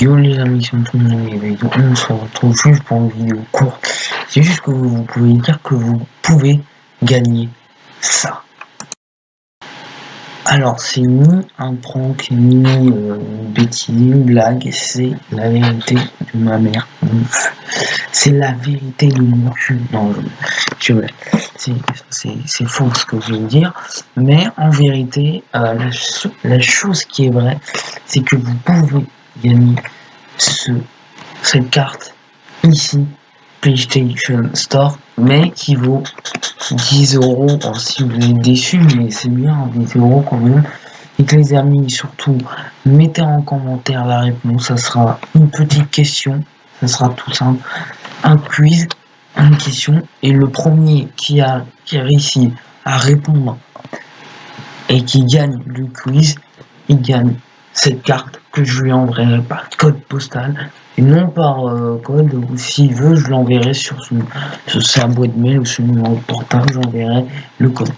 Yo les amis, c'est le monde on se retrouve juste pour une vidéo courte. C'est juste que vous, pouvez dire que vous pouvez gagner ça. Alors c'est ni un prank, ni euh, une bêtise, ni une blague, c'est la vérité de ma mère. C'est la vérité de mon cul. Non, je, c'est faux ce que je veux dire. Mais en vérité, euh, la, la chose qui est vraie, c'est que vous pouvez gagner ce, cette carte ici, PlayStation Store, mais qui vaut 10 euros. si vous êtes déçu, mais c'est bien, 10 euros quand même. Et les amis, surtout, mettez en commentaire la réponse. Ça sera une petite question. Ça sera tout simple. Un quiz, une question. Et le premier qui a, qui a réussi à répondre et qui gagne le quiz, il gagne cette carte que je lui enverrai par code postal et non par euh, code ou s'il veut je l'enverrai sur, son, sur sa boîte mail ou son numéro de portable j'enverrai le code.